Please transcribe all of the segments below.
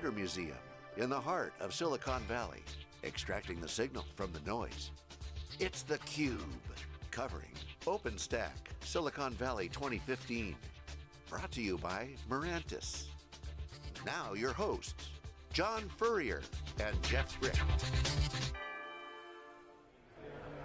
Computer Museum in the heart of Silicon Valley, extracting the signal from the noise. It's theCUBE, covering OpenStack Silicon Valley 2015. Brought to you by Mirantis. Now your hosts, John Furrier and Jeff Frick.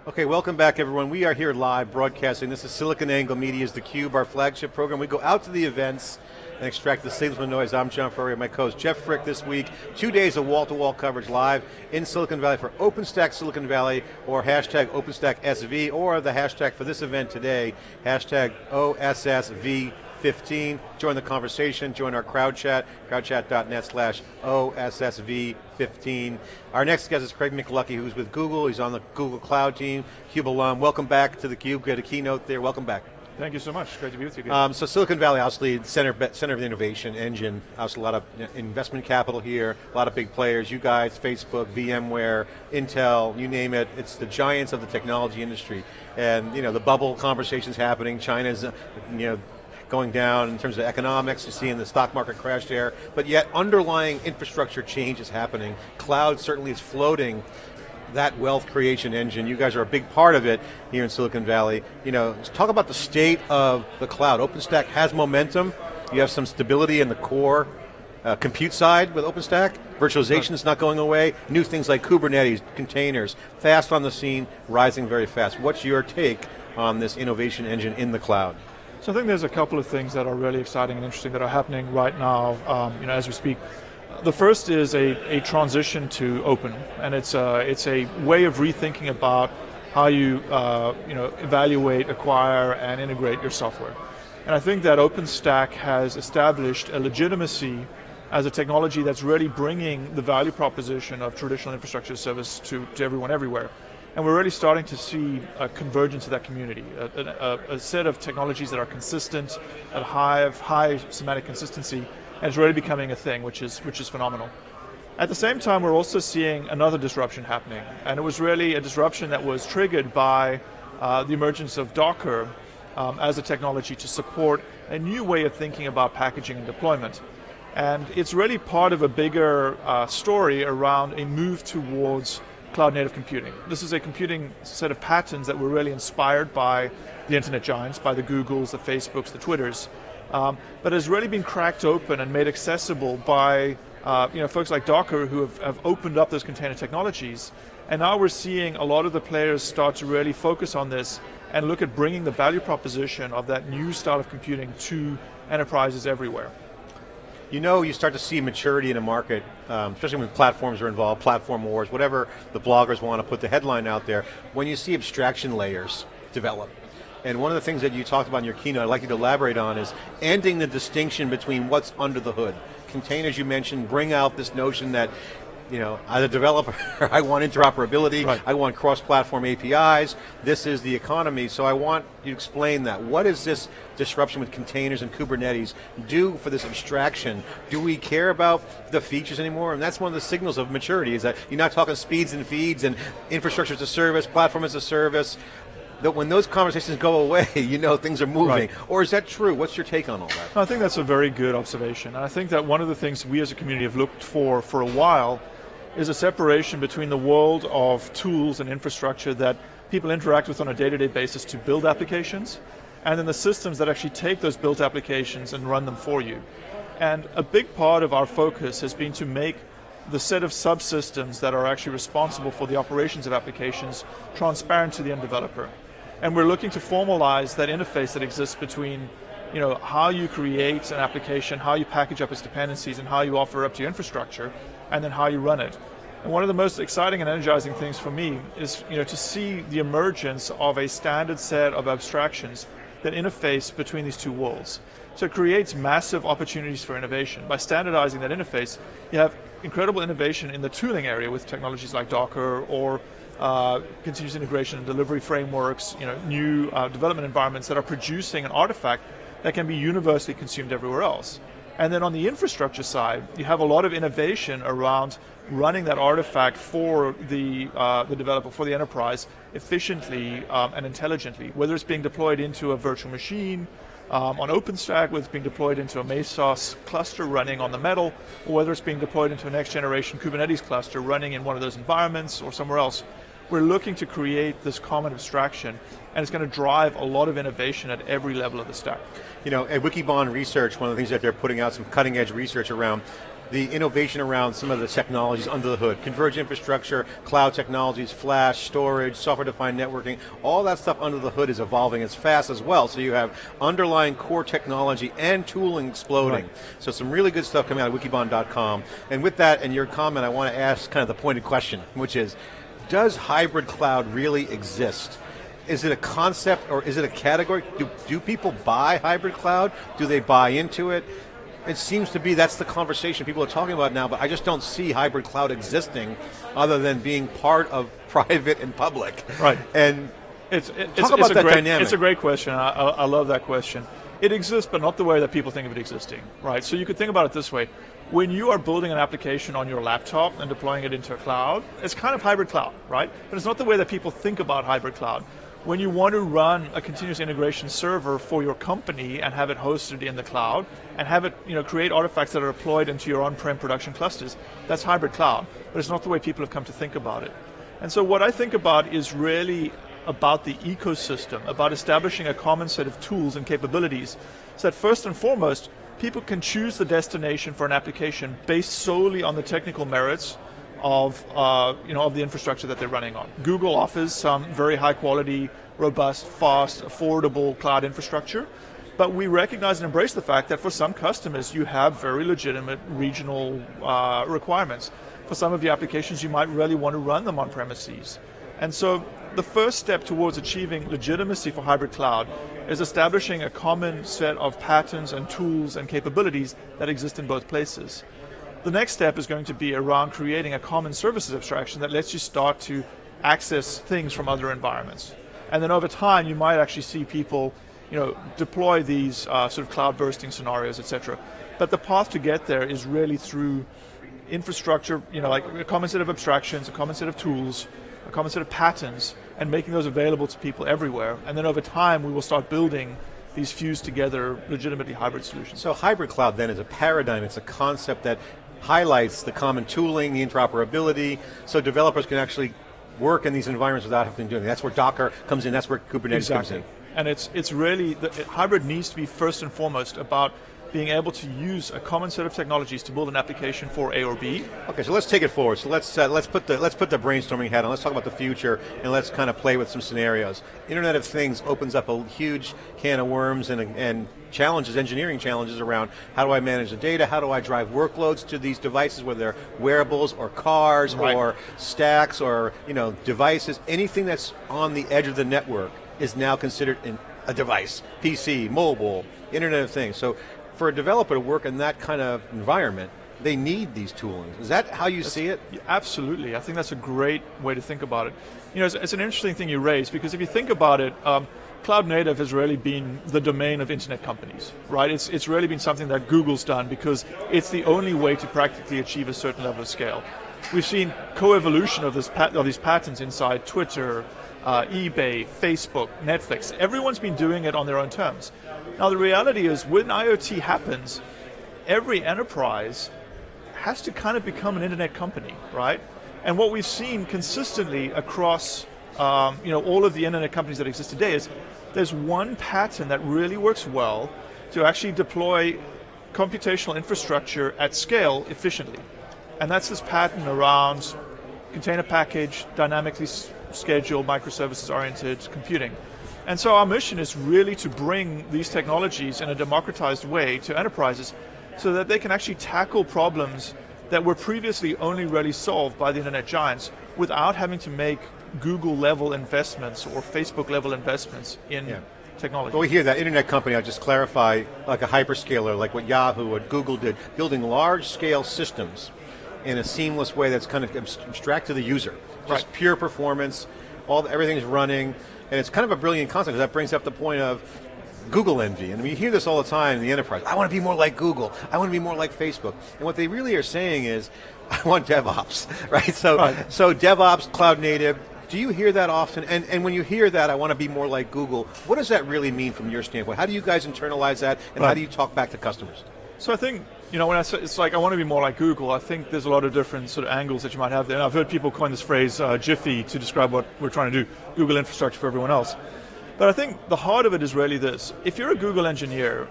Okay, welcome back everyone. We are here live broadcasting. This is SiliconANGLE Media's theCUBE, our flagship program. We go out to the events and extract the signals from noise. I'm John Furrier, my co-host Jeff Frick this week. Two days of wall-to-wall -wall coverage live in Silicon Valley for OpenStack Silicon Valley or hashtag OpenStack SV or the hashtag for this event today, hashtag OSSV 15. Join the conversation, join our crowd chat, crowdchat.net slash OSSV15. Our next guest is Craig McLuckie, who's with Google. He's on the Google Cloud team, CUBE alum. Welcome back to the Cube. A keynote there. Welcome back. Thank you so much. Great to be with you. Um, so Silicon Valley, obviously, center center of the innovation engine. Obviously, a lot of investment capital here. A lot of big players. You guys, Facebook, VMware, Intel, you name it. It's the giants of the technology industry. And you know the bubble conversations happening. China's, uh, you know going down in terms of economics, you're seeing the stock market crash there, but yet underlying infrastructure change is happening. Cloud certainly is floating that wealth creation engine. You guys are a big part of it here in Silicon Valley. You know, talk about the state of the cloud. OpenStack has momentum. You have some stability in the core uh, compute side with OpenStack. Virtualization is not going away. New things like Kubernetes, containers, fast on the scene, rising very fast. What's your take on this innovation engine in the cloud? So I think there's a couple of things that are really exciting and interesting that are happening right now, um, you know, as we speak. The first is a, a transition to open, and it's a, it's a way of rethinking about how you, uh, you know, evaluate, acquire, and integrate your software. And I think that OpenStack has established a legitimacy as a technology that's really bringing the value proposition of traditional infrastructure service to, to everyone everywhere. And we're really starting to see a convergence of that community, a, a, a set of technologies that are consistent, at high, high semantic consistency, and it's really becoming a thing, which is, which is phenomenal. At the same time, we're also seeing another disruption happening, and it was really a disruption that was triggered by uh, the emergence of Docker um, as a technology to support a new way of thinking about packaging and deployment. And it's really part of a bigger uh, story around a move towards cloud native computing. This is a computing set of patterns that were really inspired by the internet giants, by the Googles, the Facebooks, the Twitters, um, but has really been cracked open and made accessible by uh, you know, folks like Docker who have, have opened up those container technologies. And now we're seeing a lot of the players start to really focus on this and look at bringing the value proposition of that new style of computing to enterprises everywhere. You know you start to see maturity in a market, um, especially when platforms are involved, platform wars, whatever the bloggers want to put the headline out there, when you see abstraction layers develop. And one of the things that you talked about in your keynote, I'd like you to elaborate on, is ending the distinction between what's under the hood. Containers you mentioned bring out this notion that you know, as a developer, I want interoperability, right. I want cross-platform APIs, this is the economy, so I want you to explain that. What does this disruption with containers and Kubernetes do for this abstraction? Do we care about the features anymore? And that's one of the signals of maturity, is that you're not talking speeds and feeds and infrastructure as a service, platform as a service, that when those conversations go away, you know things are moving. Right. Or is that true? What's your take on all that? I think that's a very good observation. I think that one of the things we as a community have looked for for a while is a separation between the world of tools and infrastructure that people interact with on a day-to-day -day basis to build applications, and then the systems that actually take those built applications and run them for you. And a big part of our focus has been to make the set of subsystems that are actually responsible for the operations of applications transparent to the end developer. And we're looking to formalize that interface that exists between you know, how you create an application, how you package up its dependencies, and how you offer up to your infrastructure, and then how you run it. And one of the most exciting and energizing things for me is you know, to see the emergence of a standard set of abstractions that interface between these two worlds. So it creates massive opportunities for innovation. By standardizing that interface, you have incredible innovation in the tooling area with technologies like Docker or uh, continuous integration and delivery frameworks, you know, new uh, development environments that are producing an artifact that can be universally consumed everywhere else. And then on the infrastructure side, you have a lot of innovation around running that artifact for the, uh, the developer, for the enterprise, efficiently um, and intelligently, whether it's being deployed into a virtual machine, um, on OpenStack, whether it's being deployed into a Mesos cluster running on the metal, or whether it's being deployed into a next generation Kubernetes cluster running in one of those environments or somewhere else. We're looking to create this common abstraction, and it's going to drive a lot of innovation at every level of the stack. You know, at Wikibon Research, one of the things that they're putting out some cutting edge research around the innovation around some of the technologies under the hood, converged infrastructure, cloud technologies, flash, storage, software-defined networking, all that stuff under the hood is evolving as fast as well, so you have underlying core technology and tooling exploding. Right. So some really good stuff coming out of wikibon.com. And with that and your comment, I want to ask kind of the pointed question, which is, does hybrid cloud really exist? Is it a concept or is it a category? Do, do people buy hybrid cloud? Do they buy into it? It seems to be that's the conversation people are talking about now, but I just don't see hybrid cloud existing other than being part of private and public. Right. And it's, it's talk about it's that great, dynamic. It's a great question. I, I, I love that question. It exists, but not the way that people think of it existing, right? So you could think about it this way. When you are building an application on your laptop and deploying it into a cloud, it's kind of hybrid cloud, right? But it's not the way that people think about hybrid cloud when you want to run a continuous integration server for your company and have it hosted in the cloud and have it you know, create artifacts that are deployed into your on-prem production clusters, that's hybrid cloud. But it's not the way people have come to think about it. And so what I think about is really about the ecosystem, about establishing a common set of tools and capabilities so that first and foremost, people can choose the destination for an application based solely on the technical merits of, uh, you know, of the infrastructure that they're running on. Google offers some very high quality, robust, fast, affordable cloud infrastructure, but we recognize and embrace the fact that for some customers you have very legitimate regional uh, requirements. For some of your applications you might really want to run them on premises. And so the first step towards achieving legitimacy for hybrid cloud is establishing a common set of patterns and tools and capabilities that exist in both places. The next step is going to be around creating a common services abstraction that lets you start to access things from other environments. And then over time, you might actually see people you know, deploy these uh, sort of cloud bursting scenarios, et cetera. But the path to get there is really through infrastructure, you know, like a common set of abstractions, a common set of tools, a common set of patterns, and making those available to people everywhere. And then over time, we will start building these fused together legitimately hybrid solutions. So hybrid cloud then is a paradigm, it's a concept that highlights the common tooling, the interoperability, so developers can actually work in these environments without having to do anything. That's where Docker comes in, that's where Kubernetes exactly. comes in. And it's, it's really, the, hybrid needs to be first and foremost about being able to use a common set of technologies to build an application for A or B. Okay, so let's take it forward. So let's uh, let's put the let's put the brainstorming hat on. Let's talk about the future and let's kind of play with some scenarios. Internet of Things opens up a huge can of worms and and challenges, engineering challenges around how do I manage the data, how do I drive workloads to these devices, whether they're wearables or cars right. or stacks or you know devices, anything that's on the edge of the network is now considered in a device, PC, mobile, Internet of Things. So for a developer to work in that kind of environment, they need these toolings. Is that how you that's, see it? Absolutely. I think that's a great way to think about it. You know, it's, it's an interesting thing you raise because if you think about it, um, cloud native has really been the domain of internet companies, right? It's, it's really been something that Google's done because it's the only way to practically achieve a certain level of scale. We've seen co-evolution of, this of these patterns inside Twitter, uh, eBay, Facebook, Netflix. Everyone's been doing it on their own terms. Now the reality is when IoT happens, every enterprise has to kind of become an internet company, right? And what we've seen consistently across um, you know, all of the internet companies that exist today is there's one pattern that really works well to actually deploy computational infrastructure at scale efficiently. And that's this pattern around container package, dynamically scheduled, microservices-oriented computing. And so our mission is really to bring these technologies in a democratized way to enterprises so that they can actually tackle problems that were previously only really solved by the internet giants without having to make Google level investments or Facebook level investments in yeah. technology. But we hear that internet company, I'll just clarify, like a hyperscaler, like what Yahoo or Google did, building large scale systems in a seamless way that's kind of abstract to the user. Just right. pure performance, all the, everything's running, and it's kind of a brilliant concept because that brings up the point of Google envy, and we hear this all the time in the enterprise. I want to be more like Google. I want to be more like Facebook. And what they really are saying is, I want DevOps, right? So, right. so DevOps, cloud native, Do you hear that often? And, and when you hear that, I want to be more like Google, what does that really mean from your standpoint? How do you guys internalize that, and right. how do you talk back to customers? So I think, you know, when I say it's like I want to be more like Google, I think there's a lot of different sort of angles that you might have there. And I've heard people coin this phrase uh, GIFEE to describe what we're trying to do, Google infrastructure for everyone else. But I think the heart of it is really this. If you're a Google engineer,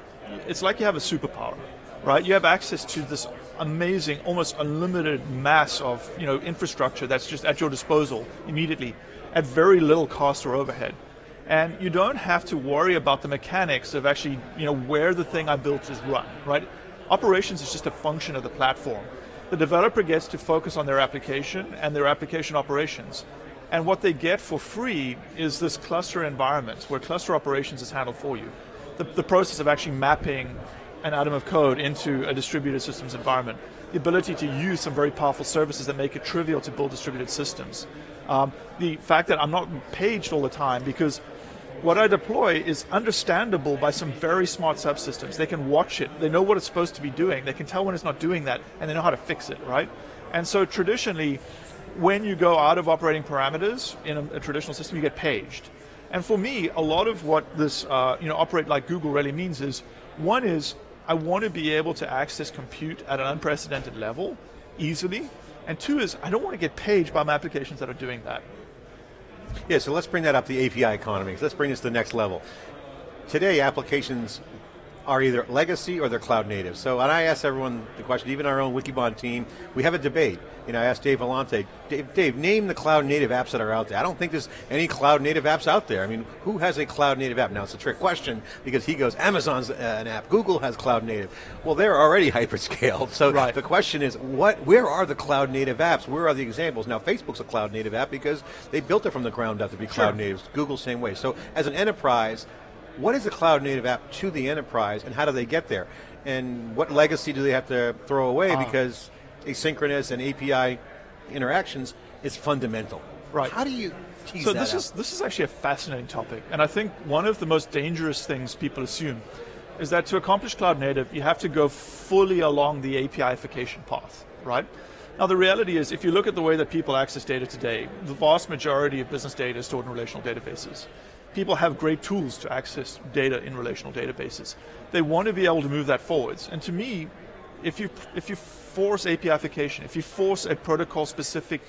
it's like you have a superpower, right? You have access to this amazing, almost unlimited mass of you know infrastructure that's just at your disposal immediately, at very little cost or overhead. And you don't have to worry about the mechanics of actually you know where the thing I built is run, right? Operations is just a function of the platform. The developer gets to focus on their application and their application operations. And what they get for free is this cluster environment where cluster operations is handled for you. The, the process of actually mapping an atom of code into a distributed systems environment. The ability to use some very powerful services that make it trivial to build distributed systems. Um, the fact that I'm not paged all the time because what I deploy is understandable by some very smart subsystems. They can watch it, they know what it's supposed to be doing, they can tell when it's not doing that, and they know how to fix it, right? And so traditionally, when you go out of operating parameters in a, a traditional system, you get paged. And for me, a lot of what this uh, you know operate like Google really means is one is I want to be able to access compute at an unprecedented level easily. And two is I don't want to get paged by my applications that are doing that. Yeah, so let's bring that up the API economy. Let's bring this to the next level. Today, applications are either legacy or they're cloud native. So, and I ask everyone the question, even our own Wikibon team, we have a debate. You know, I asked Dave Vellante, Dave, Dave, name the cloud native apps that are out there. I don't think there's any cloud native apps out there. I mean, who has a cloud native app? Now, it's a trick question because he goes, Amazon's uh, an app, Google has cloud native. Well, they're already hyperscaled. So right. the question is, what? where are the cloud native apps? Where are the examples? Now, Facebook's a cloud native app because they built it from the ground up to be cloud sure. natives. Google, same way. So as an enterprise, what is a cloud native app to the enterprise and how do they get there? And what legacy do they have to throw away uh, because asynchronous and API interactions is fundamental. Right. How do you so this out? is this is actually a fascinating topic, and I think one of the most dangerous things people assume is that to accomplish cloud native, you have to go fully along the APIification path, right? Now the reality is, if you look at the way that people access data today, the vast majority of business data is stored in relational databases people have great tools to access data in relational databases. They want to be able to move that forwards. And to me, if you, if you force APIification, if you force a protocol-specific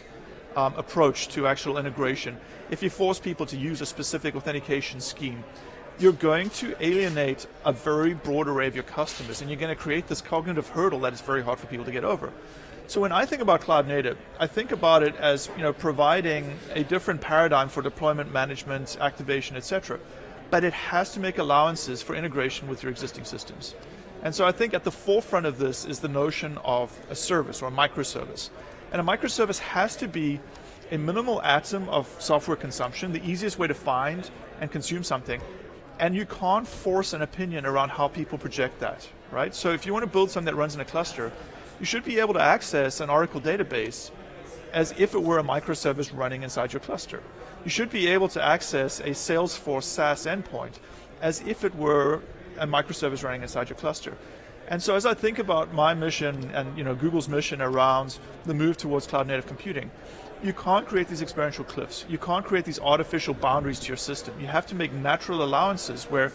um, approach to actual integration, if you force people to use a specific authentication scheme, you're going to alienate a very broad array of your customers and you're going to create this cognitive hurdle that is very hard for people to get over. So when I think about cloud native, I think about it as you know providing a different paradigm for deployment management, activation, etc. But it has to make allowances for integration with your existing systems. And so I think at the forefront of this is the notion of a service or a microservice. And a microservice has to be a minimal atom of software consumption, the easiest way to find and consume something. And you can't force an opinion around how people project that, right? So if you want to build something that runs in a cluster, you should be able to access an Oracle database as if it were a microservice running inside your cluster. You should be able to access a Salesforce SaaS endpoint as if it were a microservice running inside your cluster. And so as I think about my mission and you know Google's mission around the move towards cloud native computing, you can't create these experiential cliffs. You can't create these artificial boundaries to your system. You have to make natural allowances where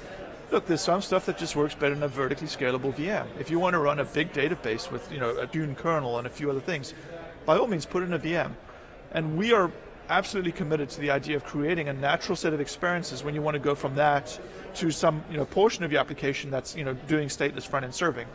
Look, there's some stuff that just works better in a vertically scalable VM. If you want to run a big database with you know a Dune kernel and a few other things, by all means put it in a VM. And we are absolutely committed to the idea of creating a natural set of experiences when you want to go from that to some you know portion of your application that's you know doing stateless front end serving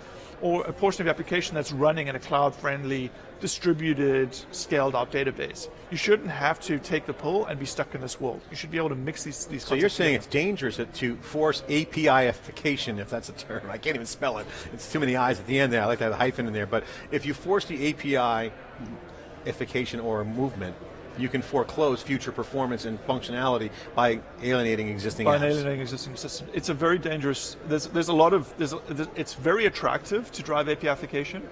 or a portion of your application that's running in a cloud-friendly, distributed, scaled-out database. You shouldn't have to take the pull and be stuck in this world. You should be able to mix these. these so you're saying together. it's dangerous to force APIification, if that's a term. I can't even spell it. It's too many I's at the end there. I like to have a hyphen in there. But if you force the APIification or movement, you can foreclose future performance and functionality by alienating existing by apps. alienating existing systems. It's a very dangerous, there's, there's a lot of, there's, it's very attractive to drive APIification,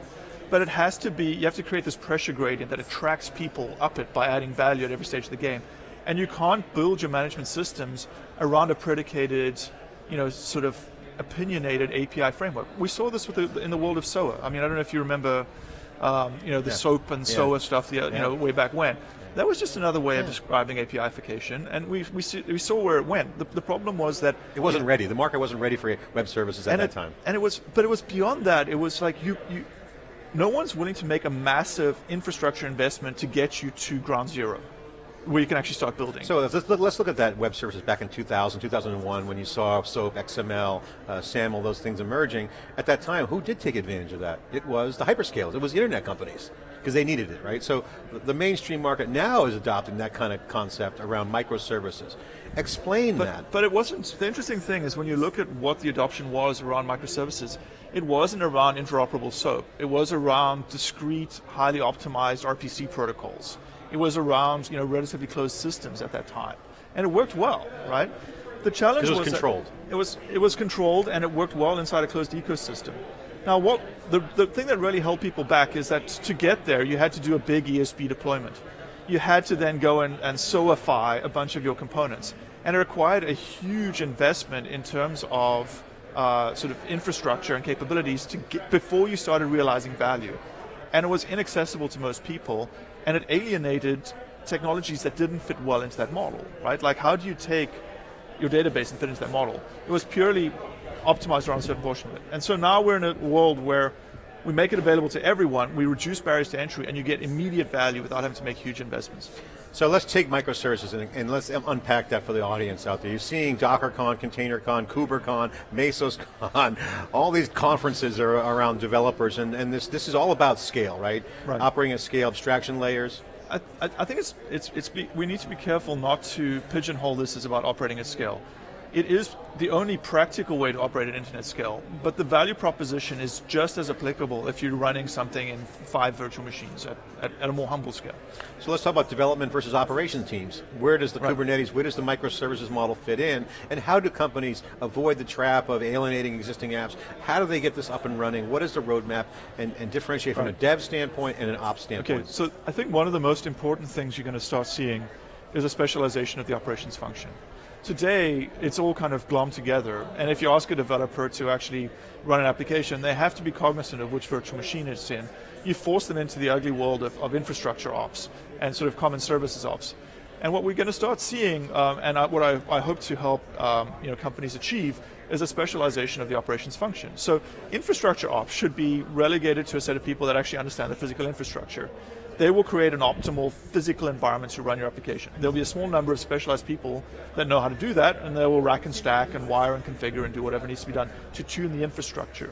but it has to be, you have to create this pressure gradient that attracts people up it by adding value at every stage of the game. And you can't build your management systems around a predicated, you know, sort of opinionated API framework. We saw this with the, in the world of SOA. I mean, I don't know if you remember, um, you know, the yeah. SOAP and yeah. SOA stuff, the, you know, way back when That was just another way yeah. of describing APIification, and we, we, see, we saw where it went. The, the problem was that it wasn't it, ready. The market wasn't ready for web services at that it, time. And it was, but it was beyond that. It was like you, you, no one's willing to make a massive infrastructure investment to get you to ground zero where you can actually start building. So let's, let's look at that web services back in 2000, 2001, when you saw SOAP, XML, uh, SAML, those things emerging. At that time, who did take advantage of that? It was the hyperscalers, it was internet companies, because they needed it, right? So the mainstream market now is adopting that kind of concept around microservices. Explain but, that. But it wasn't, the interesting thing is when you look at what the adoption was around microservices, it wasn't around interoperable SOAP. It was around discrete, highly optimized RPC protocols. It was around you know relatively closed systems at that time, and it worked well, right? The challenge was, was controlled. It was it was controlled and it worked well inside a closed ecosystem. Now, what the the thing that really held people back is that to get there, you had to do a big ESB deployment. You had to then go and, and SOAfy a bunch of your components, and it required a huge investment in terms of uh, sort of infrastructure and capabilities to get, before you started realizing value. And it was inaccessible to most people, and it alienated technologies that didn't fit well into that model, right? Like how do you take your database and fit into that model? It was purely optimized around a certain portion of it. And so now we're in a world where we make it available to everyone, we reduce barriers to entry, and you get immediate value without having to make huge investments. So let's take microservices and, and, let's unpack that for the audience out there. You're seeing DockerCon, ContainerCon, KubeCon, MesosCon, all these conferences are around developers, and, and this this is all about scale, right? right. Operating at scale, abstraction layers. I, I, think it's, it's, it's be, we need to be careful not to pigeonhole this as about operating at scale. It is the only practical way to operate at internet scale, but the value proposition is just as applicable if you're running something in five virtual machines at, at, at a more humble scale. So let's talk about development versus operations teams. Where does the right. Kubernetes, where does the microservices model fit in, and how do companies avoid the trap of alienating existing apps? How do they get this up and running? What is the roadmap, and, and differentiate from right. a dev standpoint and an ops standpoint? Okay, so I think one of the most important things you're going to start seeing is a specialization of the operations function. Today, it's all kind of glommed together, and if you ask a developer to actually run an application, they have to be cognizant of which virtual machine it's in. You force them into the ugly world of, of infrastructure ops and sort of common services ops. And what we're going to start seeing, um, and I, what I, I, hope to help um, you know, companies achieve, is a specialization of the operations function. So infrastructure ops should be relegated to a set of people that actually understand the physical infrastructure they will create an optimal physical environment to run your application. There'll be a small number of specialized people that know how to do that, and they will rack and stack and wire and configure and do whatever needs to be done to tune the infrastructure.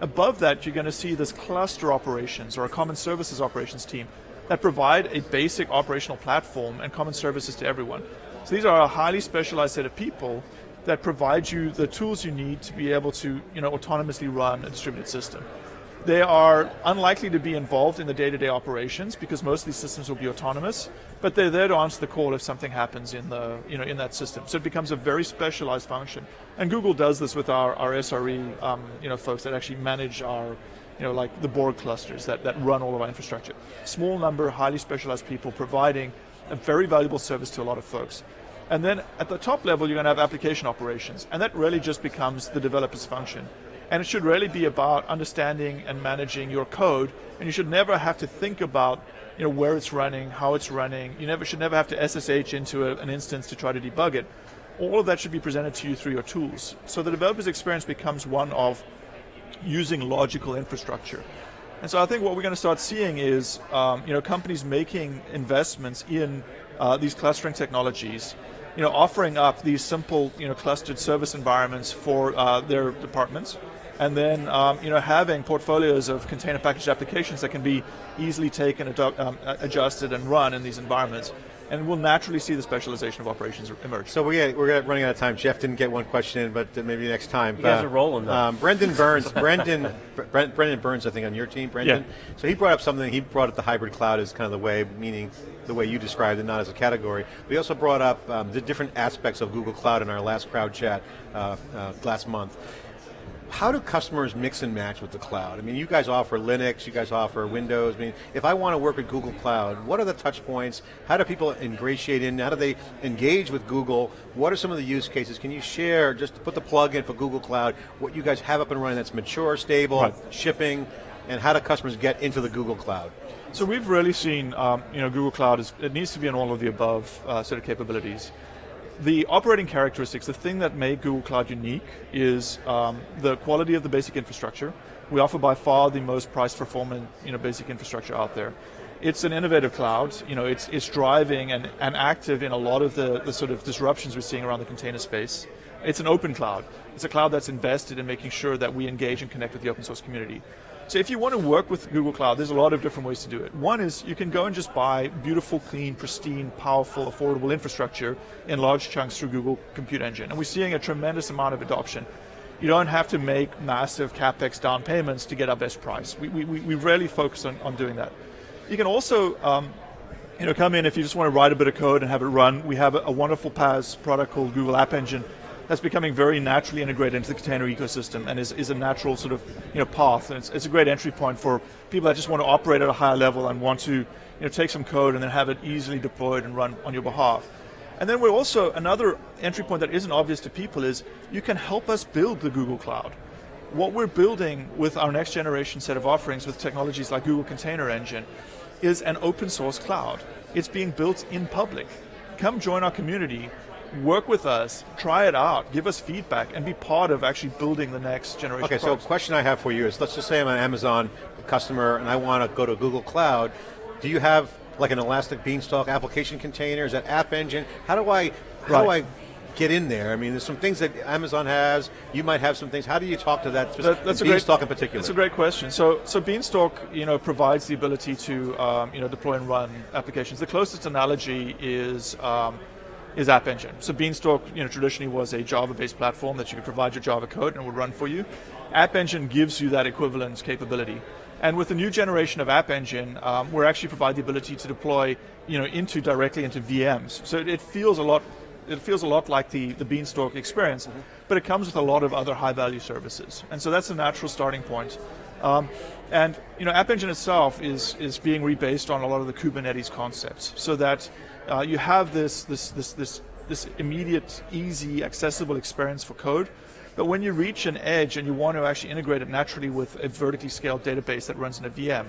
Above that, you're going to see this cluster operations or a common services operations team that provide a basic operational platform and common services to everyone. So these are a highly specialized set of people that provide you the tools you need to be able to you know, autonomously run a distributed system. They are unlikely to be involved in the day-to-day -day operations because most of these systems will be autonomous, but they're there to answer the call if something happens in the you know in that system. So it becomes a very specialized function. And Google does this with our, our SRE um, you know folks that actually manage our you know like the Borg clusters that, that run all of our infrastructure. Small number, highly specialized people providing a very valuable service to a lot of folks. And then at the top level, you're going to have application operations, and that really just becomes the developer's function. And it should really be about understanding and managing your code. And you should never have to think about you know, where it's running, how it's running. You never should never have to SSH into a, an instance to try to debug it. All of that should be presented to you through your tools. So the developer's experience becomes one of using logical infrastructure. And so I think what we're going to start seeing is um, you know, companies making investments in uh, these clustering technologies you know, offering up these simple, you know, clustered service environments for uh, their departments, and then um, you know having portfolios of container packaged applications that can be easily taken, um, adjusted, and run in these environments. And we'll naturally see the specialization of operations emerge. So we're, we're running out of time. Jeff didn't get one question in, but maybe next time. You guys uh, are rolling though. Um, Brendan Burns, Brendan, Brendan Burns, I think on your team, Brendan. Yeah. So he brought up something, he brought up the hybrid cloud as kind of the way, meaning the way you described it, not as a category. We also brought up um, the different aspects of Google Cloud in our last crowd chat uh, uh, last month how do customers mix and match with the cloud? I mean, you guys offer Linux, you guys offer Windows. I mean, if I want to work with Google Cloud, what are the touch points? How do people ingratiate in? How do they engage with Google? What are some of the use cases? Can you share, just to put the plug in for Google Cloud, what you guys have up and running that's mature, stable, right. shipping, and how do customers get into the Google Cloud? So we've really seen, um, you know, Google Cloud, is, it needs to be in all of the above uh, set of capabilities. The operating characteristics, the thing that made Google Cloud unique is um, the quality of the basic infrastructure. We offer by far the most price performant, you know, basic infrastructure out there. It's an innovative cloud, you know, it's, it's driving and, and active in a lot of the, the sort of disruptions we're seeing around the container space. It's an open cloud. It's a cloud that's invested in making sure that we engage and connect with the open source community. So if you want to work with Google Cloud, there's a lot of different ways to do it. One is you can go and just buy beautiful, clean, pristine, powerful, affordable infrastructure in large chunks through Google Compute Engine. And we're seeing a tremendous amount of adoption. You don't have to make massive capex down payments to get our best price. We, we, we really focus on, on doing that. You can also um, you know, come in if you just want to write a bit of code and have it run. We have a, a wonderful PaaS product called Google App Engine that's becoming very naturally integrated into the container ecosystem and is, is a natural sort of you know, path. And it's, it's a great entry point for people that just want to operate at a higher level and want to you know, take some code and then have it easily deployed and run on your behalf. And then we're also, another entry point that isn't obvious to people is you can help us build the Google Cloud. What we're building with our next generation set of offerings with technologies like Google Container Engine is an open source cloud. It's being built in public. Come join our community work with us, try it out, give us feedback, and be part of actually building the next generation. Okay, so question I have for you is, let's just say I'm an Amazon customer and I want to go to Google Cloud. Do you have like an Elastic Beanstalk application container? Is that App Engine? How do I, how right. do I get in there? I mean, there's some things that Amazon has. You might have some things. How do you talk to that? that that's Beanstalk great, in particular. That's a great question. So, so Beanstalk, you know, provides the ability to, um, you know, deploy and run applications. The closest analogy is um, is App Engine. So Beanstalk, you know, traditionally was a Java-based platform that you could provide your Java code and it would run for you. App Engine gives you that equivalence capability. And with the new generation of App Engine, um, we're actually provide the ability to deploy, you know, into directly into VMs. So it, it feels a lot it feels a lot like the, the Beanstalk experience, mm -hmm. but it comes with a lot of other high value services. And so that's a natural starting point. Um, and you know, App Engine itself is, is being rebased on a lot of the Kubernetes concepts so that uh, you have this, this, this, this, this immediate, easy, accessible experience for code. But when you reach an edge and you want to actually integrate it naturally with a vertically scaled database that runs in a VM,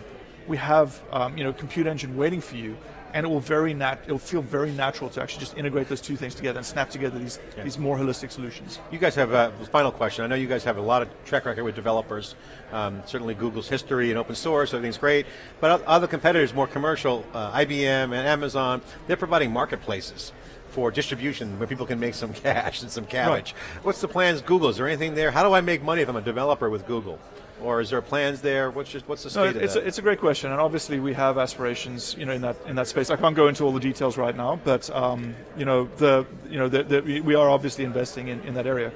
we have um, you know, compute engine waiting for you and it will very nat it'll feel very natural to actually just integrate those two things together and snap together these yeah. these more holistic solutions. You guys have a final question. I know you guys have a lot of track record with developers. Um, certainly Google's history and open source, everything's great. But other competitors, more commercial, uh, IBM and Amazon, they're providing marketplaces for distribution where people can make some cash and some cabbage. Right. What's the plans Google? Is there anything there? How do I make money if I'm a developer with Google? Or is there plans there? What's just what's the state no, it's of a, it's a great question, and obviously we have aspirations, you know, in that in that space. I can't go into all the details right now, but um, you know, the you know, the, the, we are obviously investing in, in that area.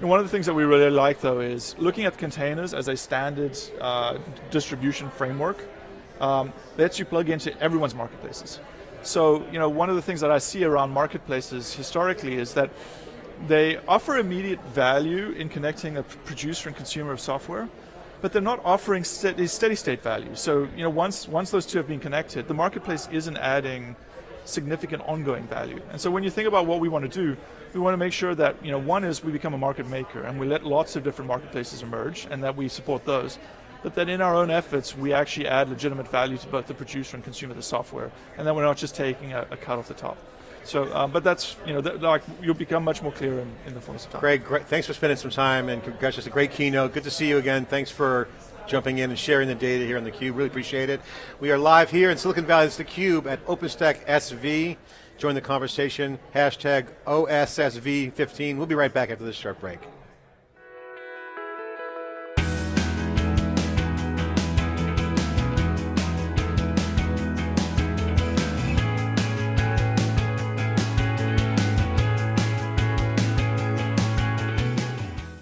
And one of the things that we really like, though, is looking at containers as a standard uh, distribution framework. Um, lets you plug into everyone's marketplaces. So, you know, one of the things that I see around marketplaces historically is that they offer immediate value in connecting a producer and consumer of software, but they're not offering steady, steady state value. So you know, once once those two have been connected, the marketplace isn't adding significant ongoing value. And so when you think about what we want to do, we want to make sure that you know one is we become a market maker and we let lots of different marketplaces emerge and that we support those. But that in our own efforts, we actually add legitimate value to both the producer and consumer of the software, and that we're not just taking a, a cut off the top. So, um, but that's, you know, like you'll become much more clear in, in the fullness of time. Greg, great, thanks for spending some time and congratulations, a great keynote. Good to see you again. Thanks for jumping in and sharing the data here on theCUBE, really appreciate it. We are live here in Silicon Valley, it's theCUBE at OpenStack SV. Join the conversation, hashtag OSSV15. We'll be right back after this short break.